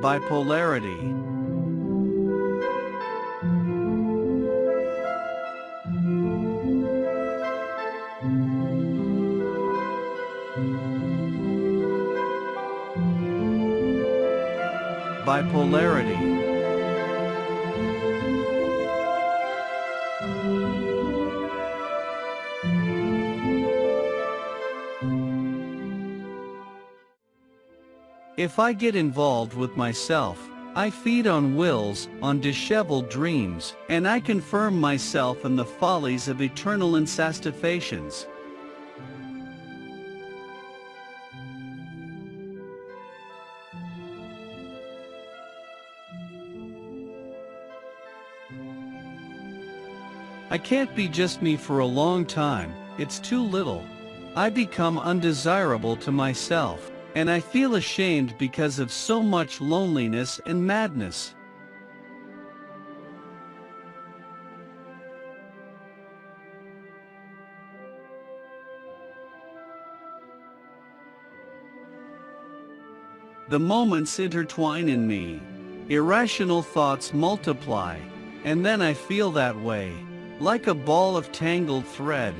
Bipolarity. Bipolarity If I get involved with myself, I feed on wills, on disheveled dreams, and I confirm myself in the follies of eternal insatiations. I can't be just me for a long time, it's too little. I become undesirable to myself. And I feel ashamed because of so much loneliness and madness. The moments intertwine in me. Irrational thoughts multiply, and then I feel that way, like a ball of tangled thread.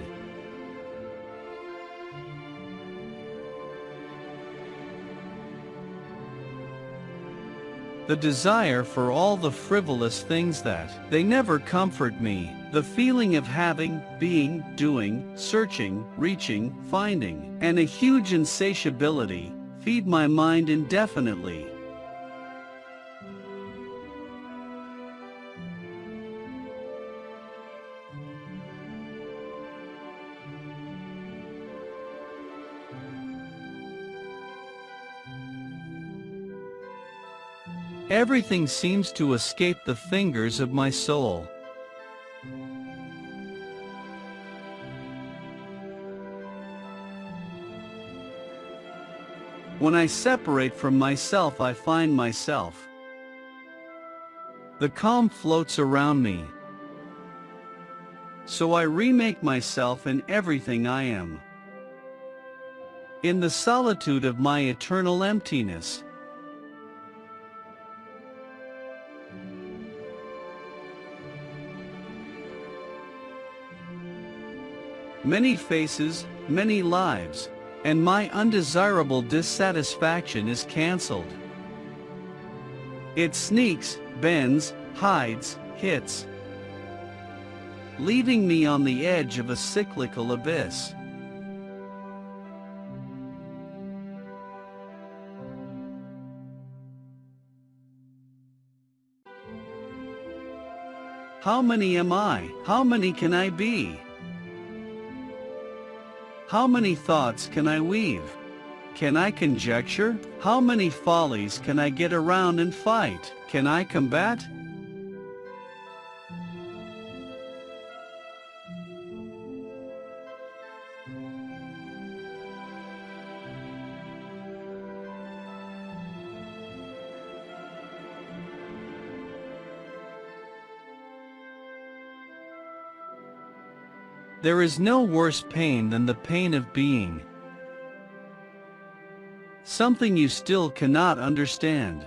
The desire for all the frivolous things that they never comfort me, the feeling of having, being, doing, searching, reaching, finding, and a huge insatiability, feed my mind indefinitely. Everything seems to escape the fingers of my soul. When I separate from myself I find myself. The calm floats around me. So I remake myself in everything I am. In the solitude of my eternal emptiness. Many faces, many lives, and my undesirable dissatisfaction is cancelled. It sneaks, bends, hides, hits, leaving me on the edge of a cyclical abyss. How many am I? How many can I be? How many thoughts can I weave? Can I conjecture? How many follies can I get around and fight? Can I combat? There is no worse pain than the pain of being. Something you still cannot understand.